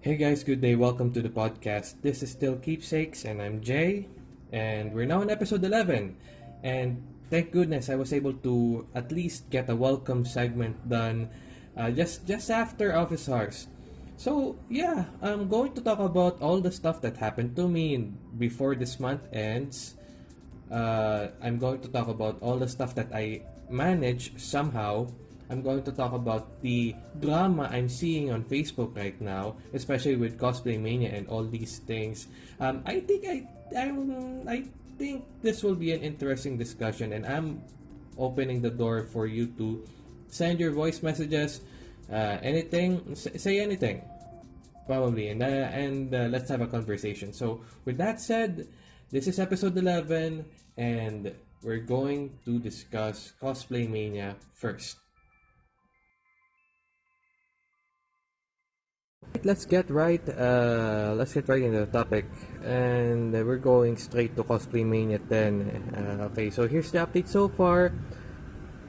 Hey guys, good day. Welcome to the podcast. This is still Keepsakes, and I'm Jay, and we're now in episode 11. And thank goodness I was able to at least get a welcome segment done uh, just just after office hours. So yeah, I'm going to talk about all the stuff that happened to me before this month ends. Uh, I'm going to talk about all the stuff that I managed somehow I'm going to talk about the drama I'm seeing on Facebook right now, especially with cosplay mania and all these things. Um, I think I I'm, I think this will be an interesting discussion, and I'm opening the door for you to send your voice messages, uh, anything, say anything, probably, and uh, and uh, let's have a conversation. So with that said, this is episode 11, and we're going to discuss cosplay mania first. Let's get right. Uh, let's get right into the topic, and we're going straight to Cosplay Mania 10. Uh, okay, so here's the update so far.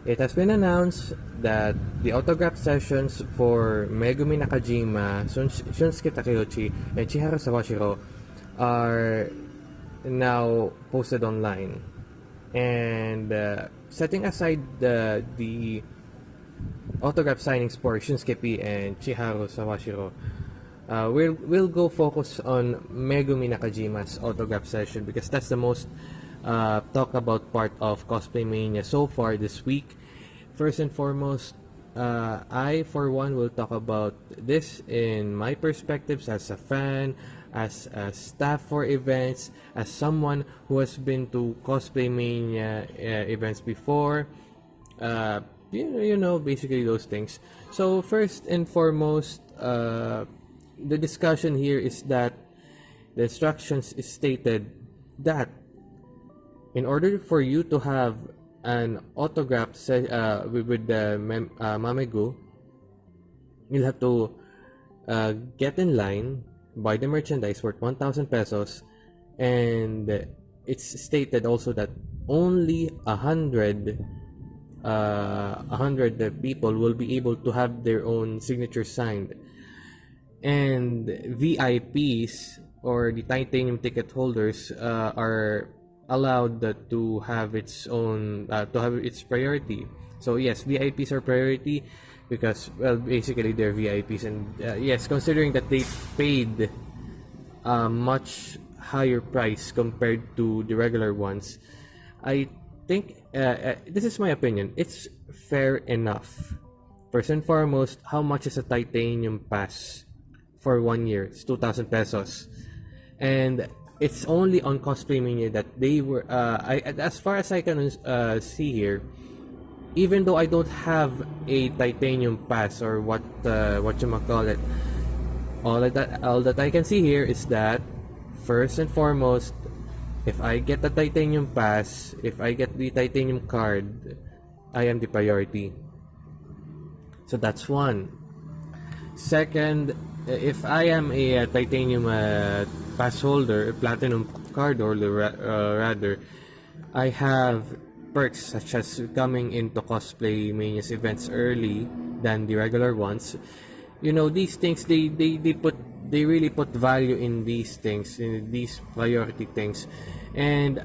It has been announced that the autograph sessions for Megumi Nakajima, Shun- Shunsuke Takeuchi, and Chiharu Sawashiro are now posted online. And uh, setting aside the the autograph signings for Shunsuke and Chiharu Sawashiro, uh, we'll, we'll go focus on Megumi Nakajima's autograph session because that's the most uh, talked about part of Cosplay Mania so far this week. First and foremost, uh, I for one will talk about this in my perspectives as a fan, as a staff for events, as someone who has been to Cosplay Mania uh, events before. Uh, you, you know, basically those things. So first and foremost, uh, the discussion here is that the instructions is stated that in order for you to have an autograph se- uh, with, with the mem- uh, Mamegu, you'll have to uh, get in line, buy the merchandise worth 1,000 pesos, and it's stated also that only a hundred uh, a hundred people will be able to have their own signature signed. And VIPs or the titanium ticket holders uh, are allowed to have its own uh, to have its priority. So yes VIPs are priority because well basically they're VIPs and uh, yes considering that they paid a much higher price compared to the regular ones I think uh, uh, this is my opinion it's fair enough first and foremost how much is a titanium pass for one year. It's 2,000 pesos. And it's only on Cosplay Mania that they were, uh, I, as far as I can uh, see here, even though I don't have a titanium pass or what uh, what you might call it, all that all that I can see here is that first and foremost, if I get the titanium pass, if I get the titanium card, I am the priority. So that's one. Second, if I am a, uh, titanium uh, pass holder, a platinum card holder uh, rather, I have perks such as coming into cosplay mania's events early than the regular ones. You know these things they they, they put they really put value in these things in these priority things, and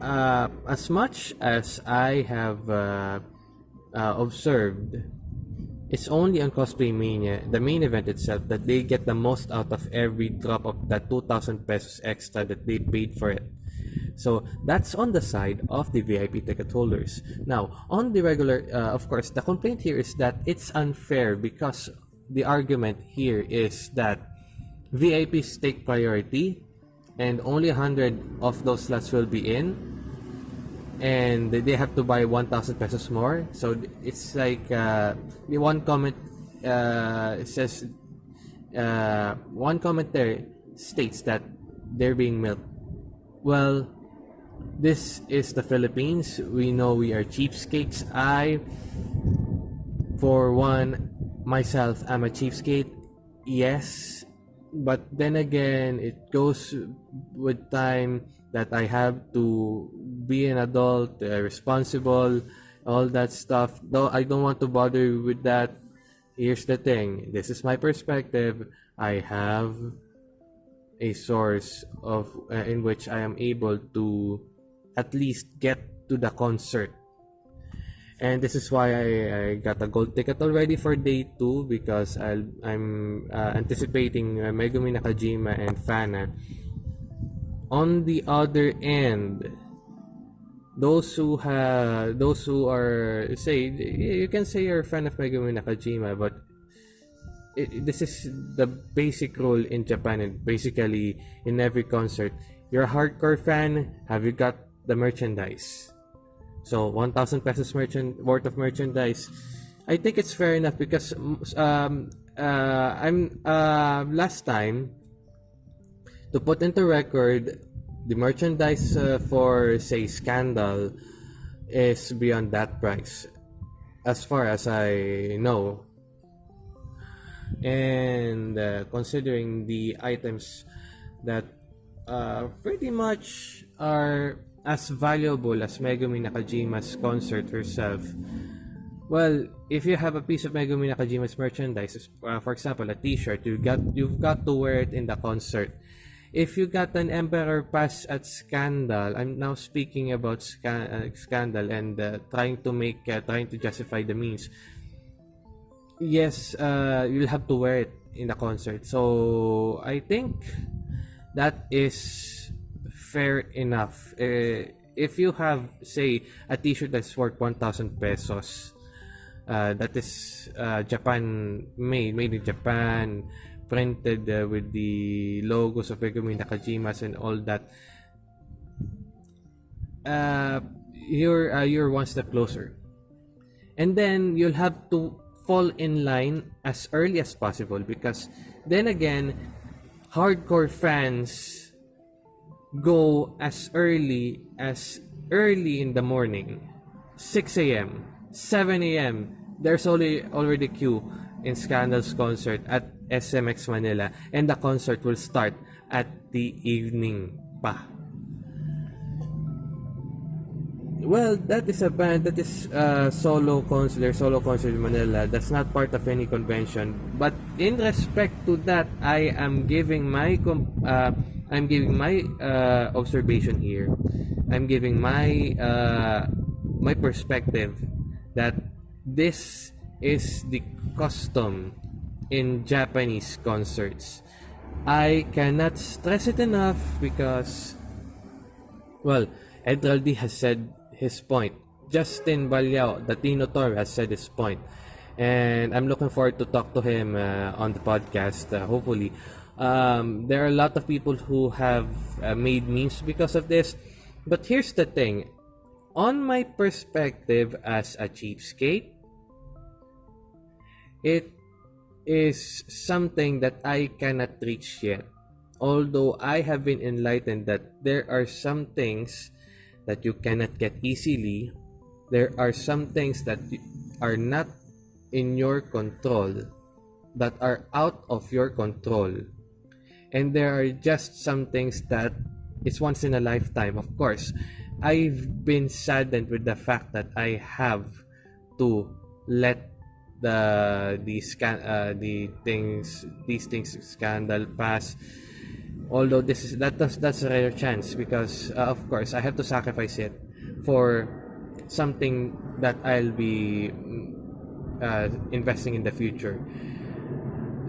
uh, as much as I have uh, uh, observed it's only on Cosplay Mania, the main event itself, that they get the most out of every drop of that 2,000 pesos extra that they paid for it. So that's on the side of the VIP ticket holders. Now, on the regular, uh, of course, the complaint here is that it's unfair because the argument here is that VIPs take priority and only 100 of those slots will be in and they have to buy 1000 pesos more. So it's like uh, the one comment uh, says uh, one comment there states that they're being milked. Well this is the Philippines. We know we are cheapskates. I for one myself I'm a cheapskate yes but then again it goes with time that I have to be an adult, uh, responsible, all that stuff. Though I don't want to bother you with that. here's the thing this is my perspective i have a source of uh, in which i am able to at least get to the concert and this is why I, I got a gold ticket already for day 2 because i am uh, anticipating uh, Megumi Nakajima and fhána. On the other end those who have those who are say you can say you're a fan of Megumi Nakajima but it, this is the basic rule in Japan and basically in every concert. You're a hardcore fan have you got the merchandise so 1000 pesos merchant worth of merchandise. I think it's fair enough because um, uh, I'm uh, last time to put into record the merchandise uh, for say Scandal is beyond that price as far as I know. And uh, considering the items that uh, pretty much are as valuable as Megumi Nakajima's concert herself well if you have a piece of Megumi Nakajima's merchandise uh, for example a t-shirt you got you've got to wear it in the concert if you got an Emperor Pass at Scandal, I'm now speaking about sca- uh, Scandal and uh, trying to make, uh, trying to justify the means. Yes, uh, you'll have to wear it in the concert. So I think that is fair enough. Uh, if you have, say, a T-shirt that's worth 1,000 pesos, uh, that is uh, Japan made, made in Japan printed uh, with the logos of Megumi Nakajimas and all that uh, you're uh, you're one step closer and then you'll have to fall in line as early as possible because then again hardcore fans go as early as early in the morning 6 a.m 7 a.m there's only already queue in Scandal's concert at SMX Manila and the concert will start at the evening pa. Well, that is a band that is uh, solo concert, solo concert in Manila. That's not part of any convention. But in respect to that, I am giving my uh, I'm giving my uh, observation here. I'm giving my uh, my perspective that this is the custom in Japanese concerts. I cannot stress it enough because, well, Edraldi has said his point. Justin Balyao, the Tino Tor, has said his point. And I'm looking forward to talk to him uh, on the podcast, uh, hopefully. Um, there are a lot of people who have uh, made memes because of this. But here's the thing. On my perspective as a cheapskate, it is something that I cannot reach yet. Although I have been enlightened that there are some things that you cannot get easily, there are some things that are not in your control, that are out of your control. And there are just some things that it's once in a lifetime, of course. I've been saddened with the fact that I have to let the the scan uh, the things these things scandal pass although this is that does that's a rare chance because uh, of course I have to sacrifice it for something that I'll be uh, investing in the future.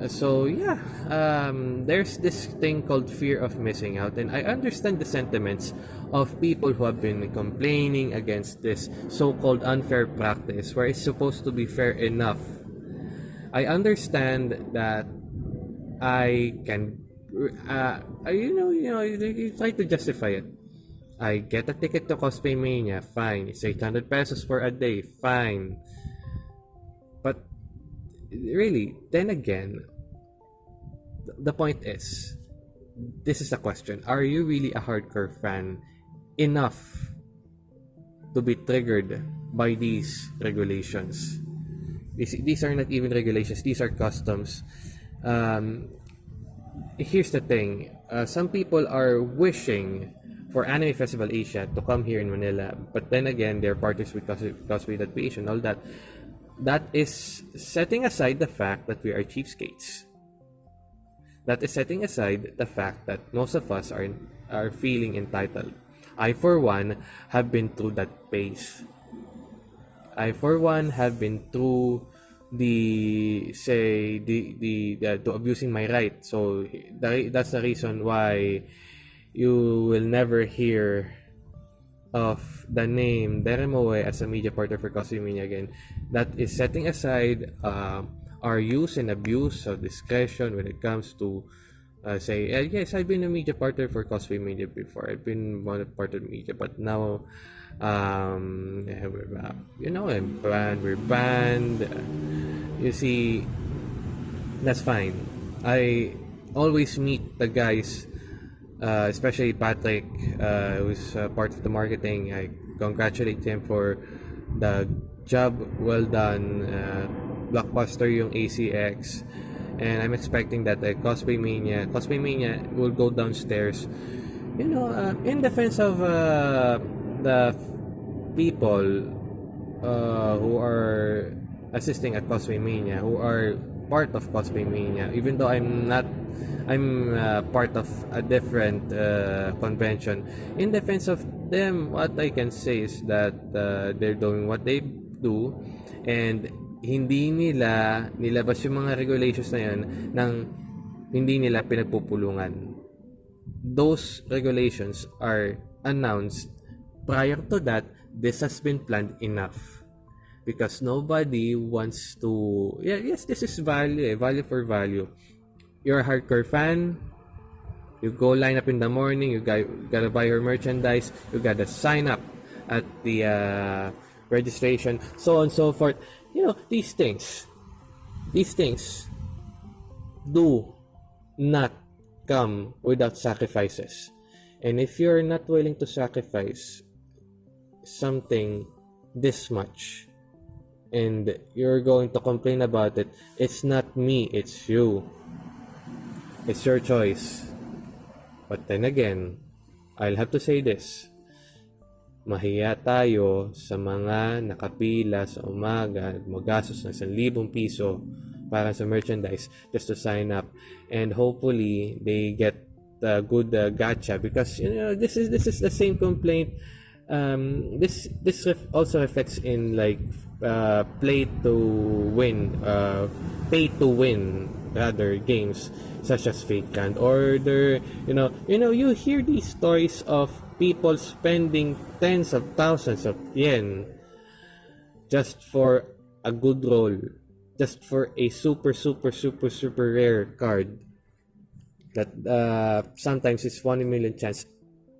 So yeah um, there's this thing called fear of missing out. And i understand the sentiments of people who have been complaining against this so-called unfair practice where it's supposed to be fair enough. I understand that i can uh, you know you know you, you try to justify it i get a ticket to cosplay mania fine it's 800 pesos for a day fine but really, then again, the point is, this is a question. Are you really a hardcore fan enough to be triggered by these regulations? These, these are not even regulations, these are customs. Um, here's the thing uh, some people are wishing for Anime Festival Asia to come here in Manila, but then again, they're parties with cosplay.ph and all that that is setting aside the fact that we are cheapskates. That is setting aside the fact that most of us are are feeling entitled. I for one have been through that phase. I for one have been through the say the the, the to abusing my right. So that, that's the reason why you will never hear of the name Deremoe as a media partner for Cosby again. That is setting aside uh, our use and abuse of discretion when it comes to uh, say, uh, yes, I've been a media partner for Cosplay Media before. I've been one part of media, but now, um, you know, I'm banned. We're banned. you see, that's fine. I always meet the guys, uh, especially Patrick, uh, who's uh, part of the marketing. I congratulate him for the job well done. Uh, blockbuster yung ACX and I'm expecting that the Cosplay Mania, Cosplay Mania will go downstairs. You know, uh, in defense of uh, the people uh, who are assisting at Cosplay Mania, who are part of Cosplay Mania, even though I'm not, I'm uh, part of a different uh, convention. In defense of them, what I can say is that uh, they're doing what they do, and hindi nila nilabas yung mga regulations na yan ng hindi nila pinagpupulungan. Those regulations are announced prior to that this has been planned enough. Because nobody wants to yeah yes this is value eh, value for value. You're a hardcore fan. You go line up in the morning you got, gotta buy your merchandise you gotta sign up at the uh, registration so on and so forth. You know these things these things do not come without sacrifices. And if you're not willing to sacrifice something this much. And you're going to complain about it. It's not me it's you. It's your choice. But then again i'll have to say this. Mahiya tayo sa mga nakapila sa umaga magastos ng 1,000 piso para sa merchandise just to sign up. And hopefully they get a good uh, gacha because you know this is this is the same complaint um, this this ref- also reflects in like uh, play to win uh, pay to win rather games such as Fate/Grand Order you know you know you hear these stories of people spending tens of thousands of yen just for a good roll, just for a super, super, super, super rare card that uh, sometimes it's 1 million chance.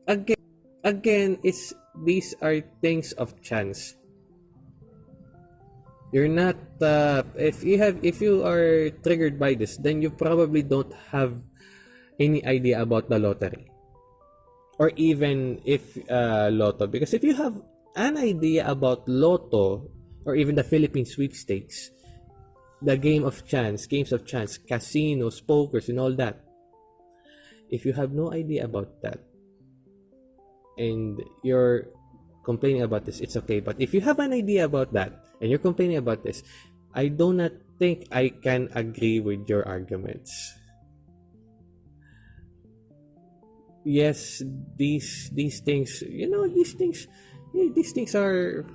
Again, again, it's these are things of chance. You're not uh, if you have if you are triggered by this, then you probably don't have any idea about the lottery or even if uh, Lotto. Because if you have an idea about Lotto or even the Philippine sweepstakes, the game of chance, games of chance, casinos, pokers, and all that, if you have no idea about that and you're complaining about this, it's okay. But if you have an idea about that and you're complaining about this, I do not think I can agree with your arguments. yes, these these things, you know, these things, these things are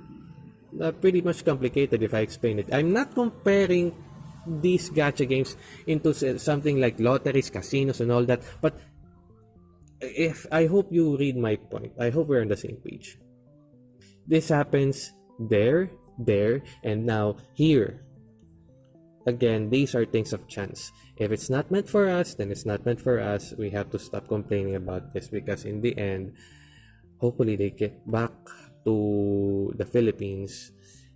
uh, pretty much complicated if I explain it. I'm not comparing these gacha games into something like lotteries, casinos, and all that, but if I hope you read my point, I hope we're on the same page. This happens there, there, and now here. Again, these are things of chance. If it's not meant for us, then it's not meant for us. We have to stop complaining about this because in the end, hopefully they get back to the Philippines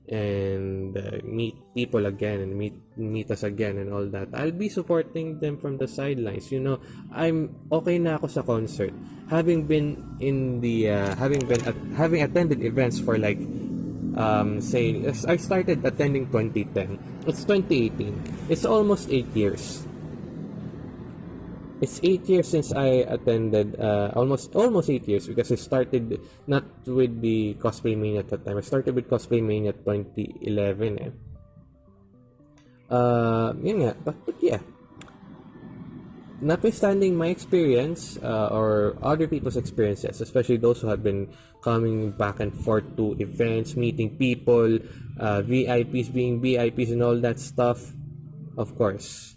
and uh, meet people again and meet meet us again and all that. I'll be supporting them from the sidelines. You know, I'm okay na ako sa concert. Having been in the uh, having been at, having attended events for like um, say I started attending 2010. It's 2018. It's almost 8 years. It's eight years since I attended, uh, almost almost eight years because I started not with the Cosplay Mania at that time. I started with Cosplay Mania 2011. Eh. Uh, nga. But, but yeah. Notwithstanding my experience uh, or other people's experiences, especially those who have been coming back and forth to events, meeting people, uh, VIPs being VIPs, and all that stuff, of course,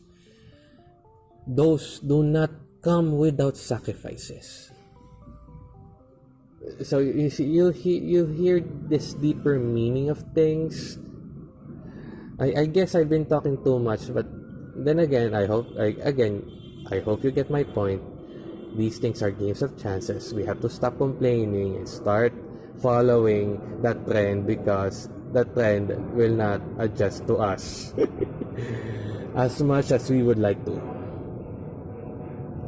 those do not come without sacrifices. So you see, you'll hear you hear this deeper meaning of things. I, I guess I've been talking too much, but then again, I hope I, again I hope you get my point. These things are games of chances. We have to stop complaining and start following that trend because the trend will not adjust to us as much as we would like to.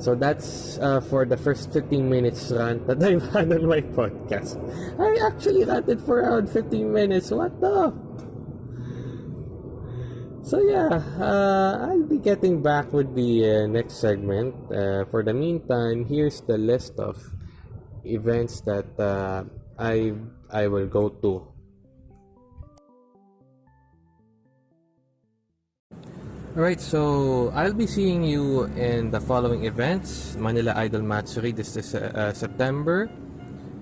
So that's uh, for the first 15 minutes rant that I've had on my podcast. I actually ranted for around 15 minutes. What the? So yeah, uh, I'll be getting back with the uh, next segment. Uh, for the meantime, here's the list of events that uh, I I will go to. Alright, so I'll be seeing you in the following events Manila Idol Matsuri this is uh, September,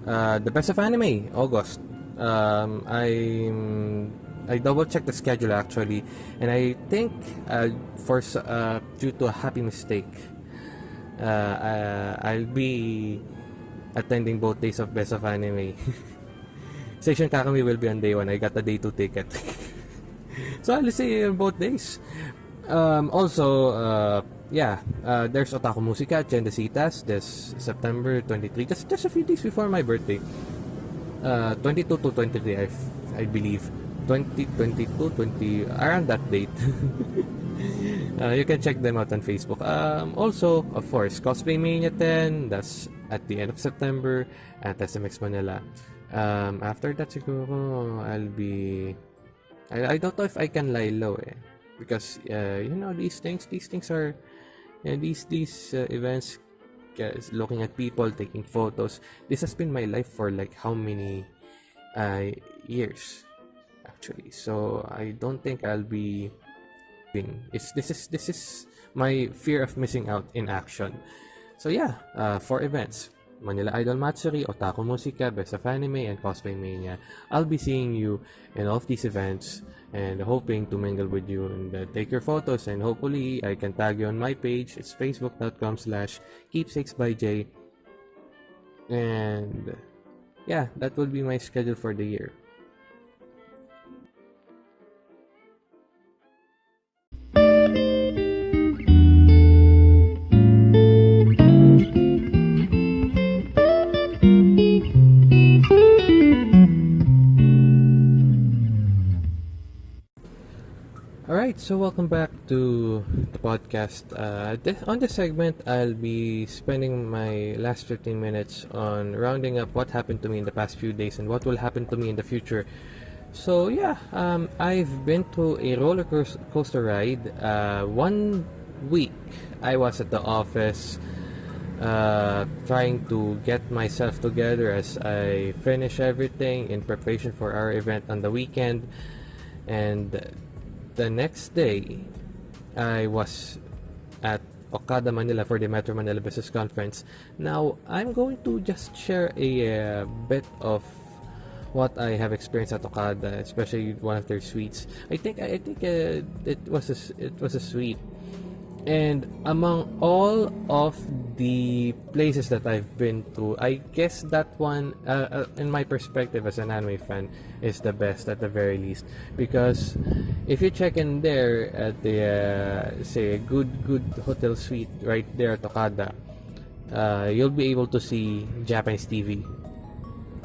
uh, the Best of Anime August. Um, I'm I double checked the schedule actually, and I think uh, for uh, due to a happy mistake, uh, uh, I'll be attending both days of Best of Anime. Station Kakami will be on day one. I got a day two ticket, so I'll see you on both days. Um, also, uh, yeah, uh, there's Otaku Musica Cendecitas this September 23, just just a few days before my birthday. Uh, 22 to 23, I, I believe. 2022 20 around that date uh, you can check them out on Facebook um, also of course Cosplay Mania 10 that's at the end of September at SMX Manila um, after that siguro I'll be I, I don't know if I can lie low eh because uh, you know these things these things are you know, these these uh, events guys, looking at people taking photos this has been my life for like how many uh, years actually. So I don't think I'll be it's this is this is my fear of missing out in action. So yeah, uh, for events, Manila Idol Matsuri, Otaku Musica, Best of Anime, and Cosplay Mania. I'll be seeing you in all of these events and hoping to mingle with you and uh, take your photos and hopefully I can tag you on my page. It's facebook.com slash keepsakes by J. And yeah, that will be my schedule for the year. Alright, so welcome back to the podcast. Uh, this, on this segment, I'll be spending my last 15 minutes on rounding up what happened to me in the past few days and what will happen to me in the future. So, yeah, um, I've been to a roller coaster ride. Uh, one week, I was at the office uh, trying to get myself together as I finish everything in preparation for our event on the weekend. And the next day, I was at Okada, Manila for the Metro Manila Business Conference. Now, I'm going to just share a uh, bit of what I have experienced at Okada, especially one of their suites. I think I think uh, it was a, it was a suite and among all of the places that I've been to, I guess that one, uh, uh, in my perspective as an anime fan, is the best at the very least. Because if you check in there at the, uh, say, a good, good hotel suite right there at Okada, uh, you'll be able to see Japanese TV.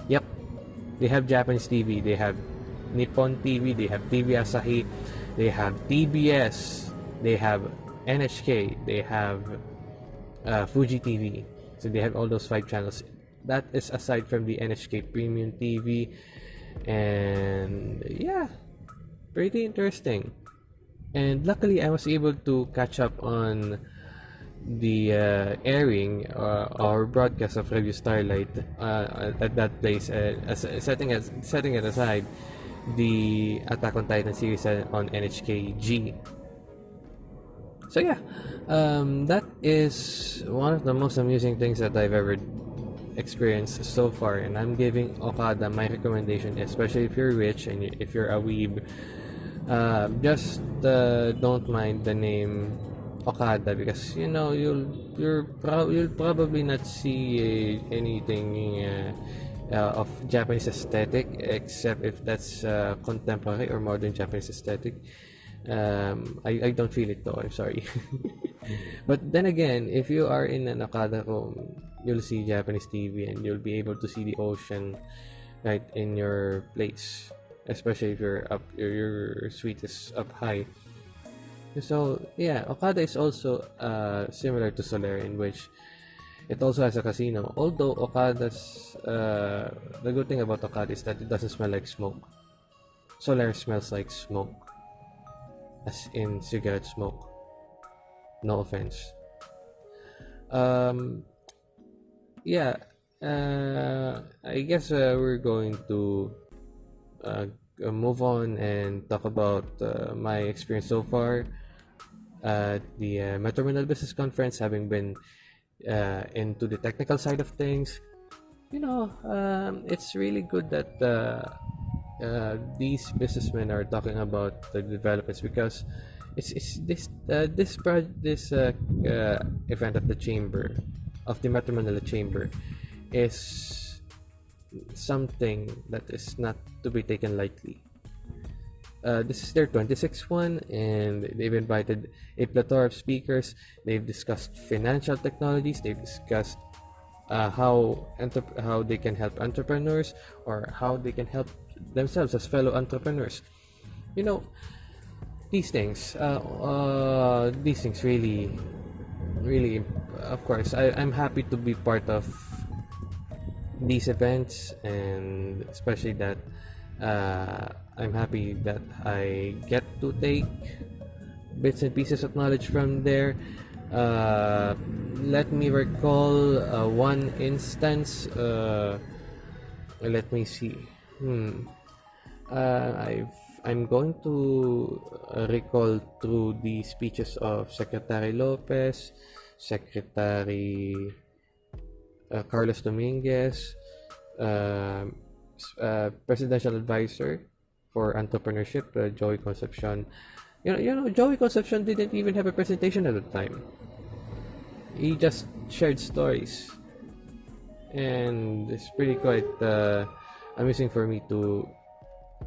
Yep, they have Japanese TV. They have Nippon TV. They have TV Asahi. They have TBS. They have NHK, they have uh, Fuji TV. So they have all those five channels. That is aside from the NHK Premium TV. And yeah, pretty interesting. And luckily, I was able to catch up on the uh, airing uh, or broadcast of Revue Starlight uh, at that place. Uh, setting, as, setting it aside, the Attack on Titan series on NHK G So yeah, um, that is one of the most amusing things that I've ever experienced so far, and I'm giving Okada my recommendation, especially if you're rich and if you're a weeb. Uh, just uh, don't mind the name Okada because you know you'll you're pro- you'll probably not see uh, anything uh, uh, of Japanese aesthetic except if that's uh, contemporary or modern Japanese aesthetic. Um, I, I don't feel it though. I'm sorry. but then again, if you are in an Okada home, you'll see Japanese TV and you'll be able to see the ocean right in your place, especially if you're up your, your suite is up high. So yeah, Okada is also uh, similar to Solaire in which it also has a casino. Although Okada's uh, the good thing about Okada is that it doesn't smell like smoke. Solaire smells like smoke, as in cigarette smoke. No offense. Um, yeah, uh, I guess uh, we're going to uh, move on and talk about uh, my experience so far at the uh, Metro Manila Business Conference, having been uh, into the technical side of things. You know, um, it's really good that uh, these businessmen are talking about the developments because it's, it's this uh, this pro- this uh, uh, event of the chamber of the Metro Manila Chamber is something that is not to be taken lightly. Uh, this is their 26th one, and they've invited a plethora of speakers. They've discussed financial technologies. They've discussed how entre- how they can help entrepreneurs or how they can help themselves as fellow entrepreneurs. You know, these things, uh, uh, these things really, really, of course, I, I'm happy to be part of these events, and especially that uh, I'm happy that I get to take bits and pieces of knowledge from there. Uh, let me recall uh, one instance. Uh, let me see. Hmm. Uh, I've I'm going to recall through the speeches of Secretary Lopez, Secretary uh, Carlos Dominguez, uh, uh, Presidential Advisor for Entrepreneurship, uh, Joey Concepcion. You know, you know, Joey Concepcion didn't even have a presentation at the time. He just shared stories, and it's pretty quite uh, amusing for me to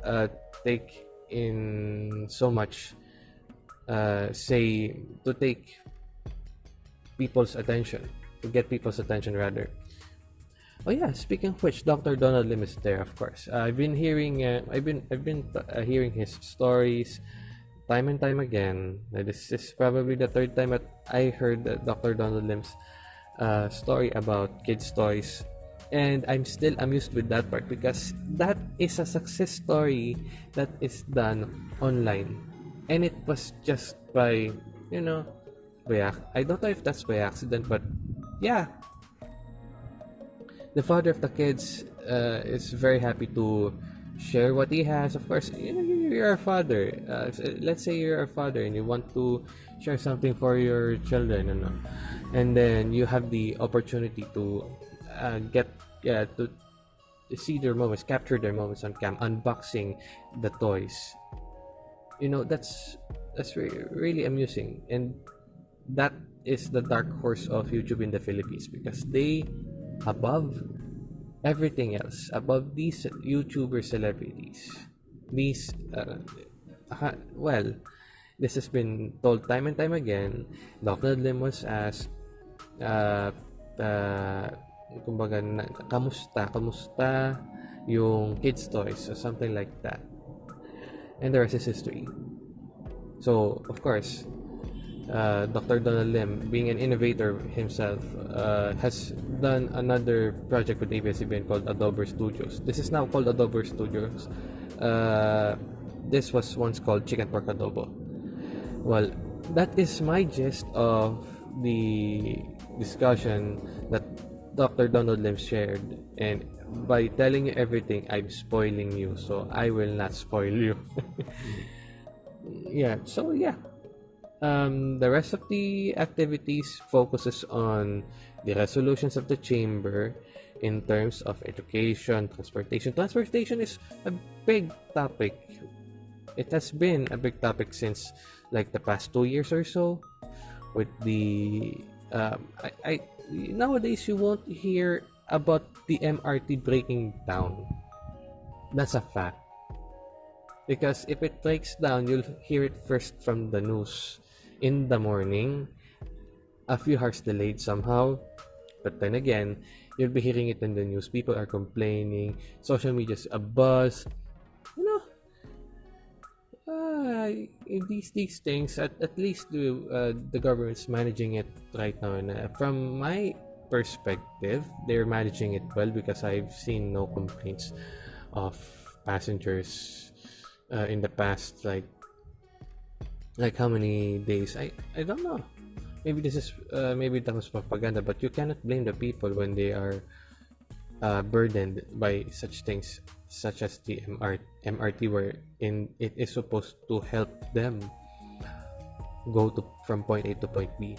uh, take in so much uh, say to take people's attention to get people's attention rather. Oh yeah speaking of which dr donald lim is there of course. Uh, i've been hearing uh, i've been i've been uh, hearing his stories time and time again. This is probably the third time that i heard dr donald lim's uh, story about kids toys and I'm still amused with that part because that is a success story that is done online. And it was just by you know by I don't know if that's by accident but yeah. The father of the kids uh, is very happy to share what he has. Of course you know you're a father. Uh, let's say you're a father and you want to share something for your children you know and then you have the opportunity to uh, get yeah to, see their moments, capture their moments on cam, unboxing the toys. You know that's that's really, really amusing, and that is the dark horse of YouTube in the Philippines because they above everything else above these YouTuber celebrities these uh, well this has been told time and time again Dr. Lim was asked uh, uh, kumbaga, na, kamusta, kamusta yung kids toys or something like that. And the rest is history. So, of course, uh, Dr. Donald Lim, being an innovator himself, uh, has done another project with ABS-CBN called Adobo Studios. This is now called Adobo Studios. Uh, this was once called Chicken Pork Adobo. Well, that is my gist of the discussion that Dr. Donald Lim shared. And by telling you everything, I'm spoiling you. So I will not spoil you. yeah, so yeah. um, the rest of the activities focuses on the resolutions of the chamber in terms of education, transportation. Transportation is a big topic. It has been a big topic since like the past two years or so. With the um, I, I nowadays you won't hear about the MRT breaking down. That's a fact. Because if it breaks down, you'll hear it first from the news in the morning. A few hours delayed somehow. But then again, you'll be hearing it in the news. People are complaining. Social media's a buzz. You know, uh, these these things at, at least the uh, the government's managing it right now. And uh, from my perspective, they're managing it well because I've seen no complaints of passengers uh, in the past like like how many days i i don't know maybe this is uh, maybe that was propaganda but you cannot blame the people when they are uh, burdened by such things such as the MR, mrt where in it is supposed to help them go to from point a to point b.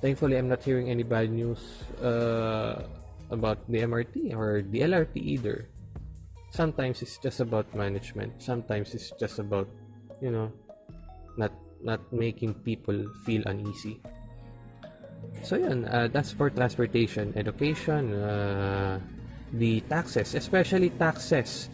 Thankfully i'm not hearing any bad news uh, about the mrt or the lrt either. Sometimes it's just about management. Sometimes it's just about you know not not making people feel uneasy so yeah uh, that's for transportation education uh, the taxes especially taxes.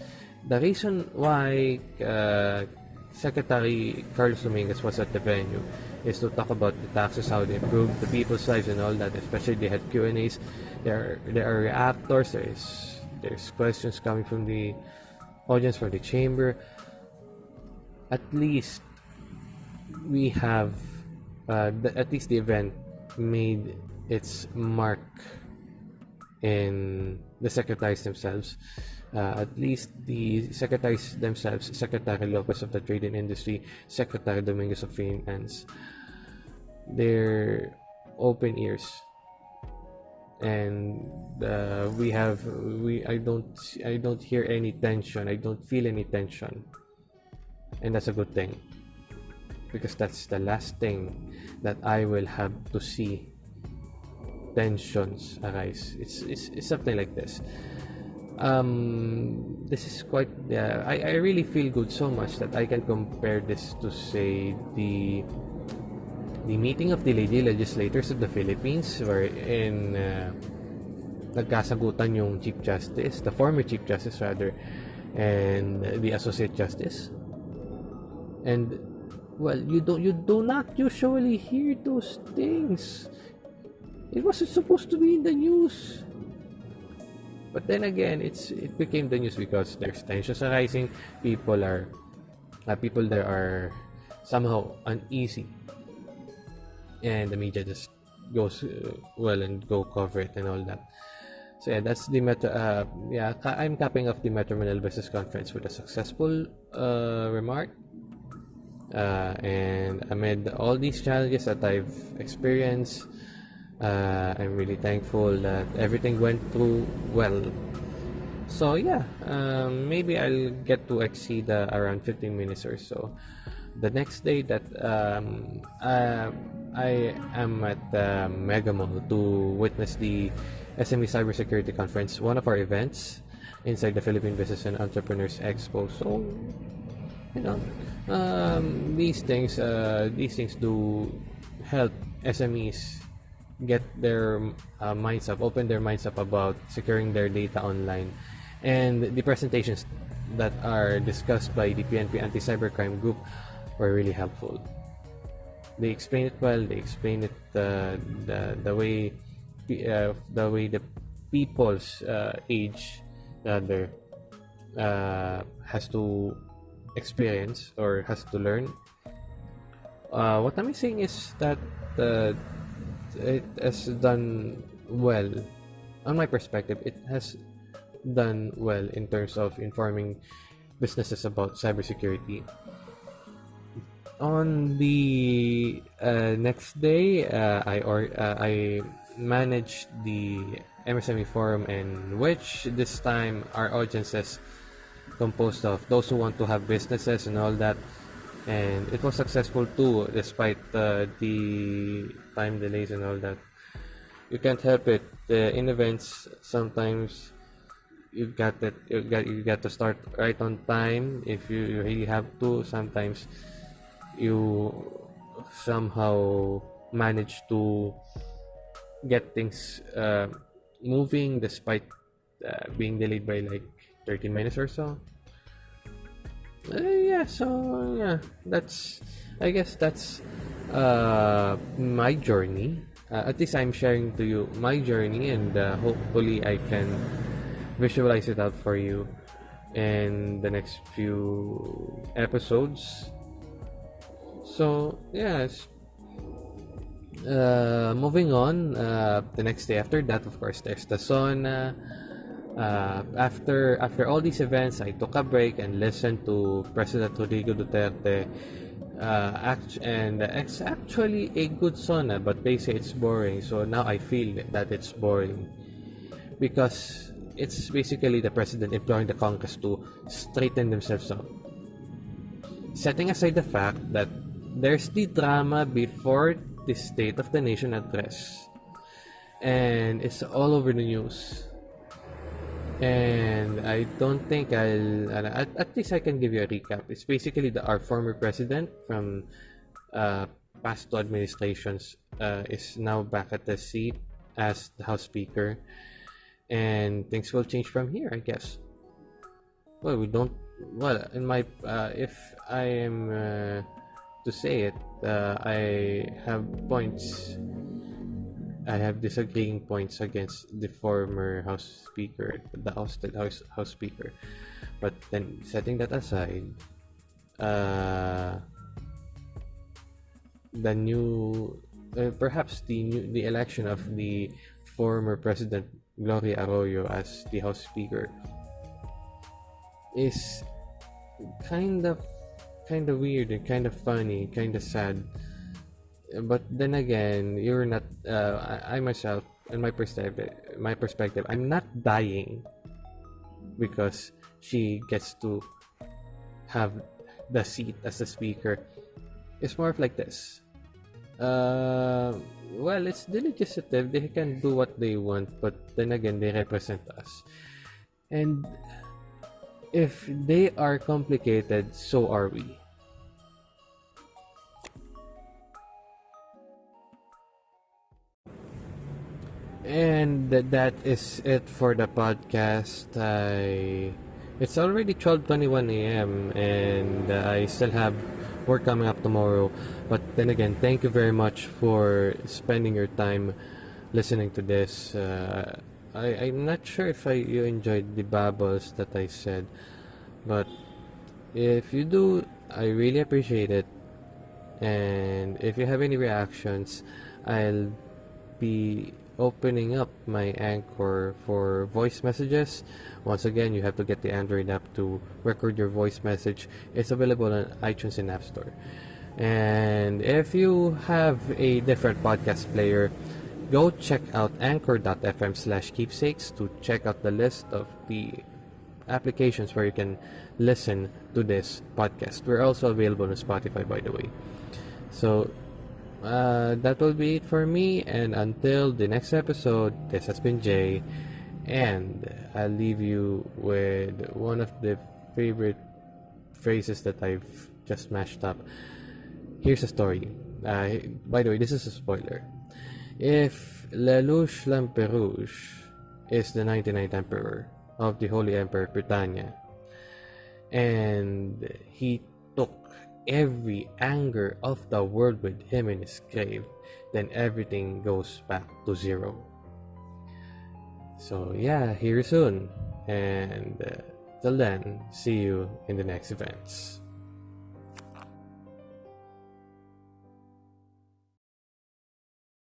The reason why uh, secretary carlos dominguez was at the venue is to talk about the taxes how they improve the people's lives and all that especially they had q&a's. There there are reactors there is there's questions coming from the audience from the chamber. At least we have uh, the, at least the event made its mark in the secretaries themselves. Uh, at least the secretaries themselves secretary lopez of the trade and industry secretary dominguez of finance they're open ears. And uh, we have we I don't I don't hear any tension. I don't feel any tension. And that's a good thing because that's the last thing that I will have to see tensions arise it's it's, it's something like this um this is quite yeah I, I really feel good so much that I can compare this to say the the meeting of the lady legislators of the Philippines wherein uh, nagkasagutan yung Chief Justice, the former Chief Justice rather, and the Associate Justice. And well, you don't you do not usually hear those things. It wasn't supposed to be in the news. But then again, it's it became the news because there's tensions arising. People are uh, people there are somehow uneasy and the media just goes uh, well and go cover it and all that. So yeah, that's the Metro. Uh, yeah, I'm capping off the Metro Manila Business Conference with a successful uh, remark. Uh, and amid all these challenges that I've experienced, uh, I'm really thankful that everything went through well. So yeah, um, maybe I'll get to exceed uh, around 15 minutes or so. The next day that um, uh, I am at the Mega Mall to witness the SME Cybersecurity Conference, one of our events inside the Philippine Business and Entrepreneurs Expo. So, you know, um, these things, uh, these things do help SMEs get their uh, minds up, open their minds up about securing their data online, and the presentations that are discussed by the PNP Anti-Cybercrime Group were really helpful. They explain it well they explain it uh, the the way uh, the way the people's uh, age rather uh, has to experience or has to learn. Uh, what I'm saying is that uh, it has done well. On my perspective it has done well in terms of informing businesses about cybersecurity. On the uh, next day, uh, I or uh, I managed the MSME forum, in which this time our audience is composed of those who want to have businesses and all that. and it was successful too despite uh, the time delays and all that. You can't help it. Uh, in events sometimes you got that you got you got to start right on time. If you, you really have to sometimes you somehow manage to get things uh, moving despite uh, being delayed by like 30 minutes or so? Uh, yeah so yeah that's i guess that's uh my journey. Uh, at least i'm sharing to you my journey and uh, hopefully i can visualize it out for you in the next few episodes. So yes. Uh, moving on uh, the next day after that of course there's the SONA uh, after after all these events, I took a break and listened to President Rodrigo Duterte. Uh, act- and it's actually a good SONA, but they say it's boring. So now I feel that it's boring because it's basically the president imploring the Congress to straighten themselves up. Setting aside the fact that there's the drama before the State of the Nation address, and it's all over the news and I don't think I'll at, at least I can give you a recap. It's basically the our former president from uh, past two administrations uh, is now back at the seat as the House Speaker, and things will change from here, I guess. Well, we don't. Well, in my uh, if I am uh, to say it, uh, I have points I have disagreeing points against the former House Speaker, the ousted House House Speaker. But then, setting that aside, uh, the new, uh, perhaps the new, the election of the former President Gloria Arroyo as the House Speaker is kind of kind of weird and kind of funny, kind of sad but then again you're not uh, I, I myself in my perspective my perspective i'm not dying because she gets to have the seat as the speaker. It's more of like this. Uh, well it's the legislative they can do what they want but then again they represent us. And if they are complicated so are we And that is it for the podcast. I it's already 12:21 a.m. and I still have work coming up tomorrow. But then again, thank you very much for spending your time listening to this. Uh, I I'm not sure if I you enjoyed the babbles that I said, but if you do, I really appreciate it. And if you have any reactions, I'll be opening up my Anchor for voice messages. Once again, you have to get the Android app to record your voice message. It's available on iTunes and App Store. And if you have a different podcast player, go check out anchor.fm slash keepsakes to check out the list of the applications where you can listen to this podcast. We're also available on Spotify, by the way. So uh, that will be it for me. And until the next episode, this has been Jay. And I'll leave you with one of the favorite phrases that I've just mashed up. Here's a story. Uh, by the way, this is a spoiler. If Lelouch Lamperouge is the 99th emperor of the Holy Emperor Britannia, and he every anger of the world with him in his grave, then everything goes back to zero. So, yeah, here soon. And uh, till then, see you in the next events.